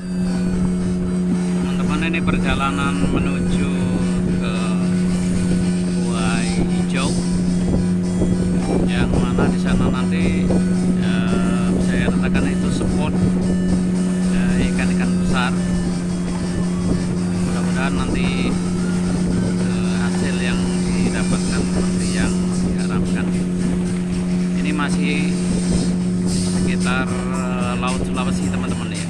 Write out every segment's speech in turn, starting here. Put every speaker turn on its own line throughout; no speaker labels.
teman-teman ini perjalanan menuju ke Buai Hijau yang mana di sana nanti eh, saya katakan itu spot eh, ikan-ikan besar. Mudah-mudahan nanti eh, hasil yang didapatkan seperti yang diharapkan. Ini masih sekitar eh, laut Sulawesi teman-teman ya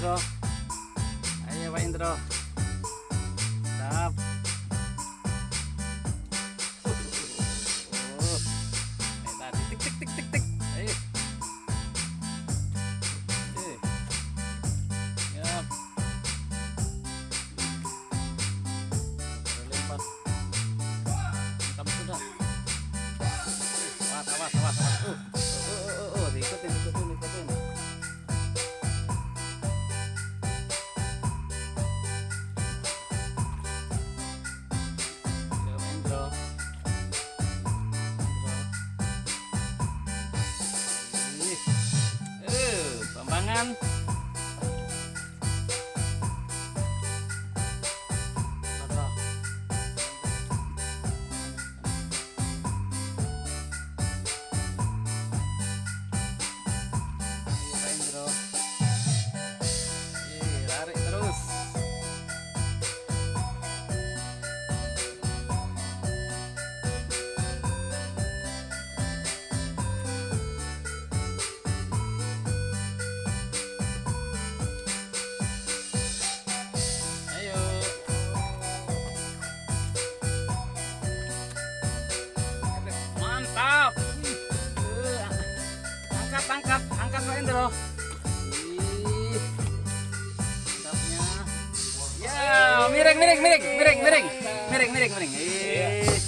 adentro. Ahí va adentro. Stop. bạn anh. Angkat, angkat, angkat Pak Mantapnya. Ya, miring, miring, miring, miring, miring, miring, miring, miring. Ih.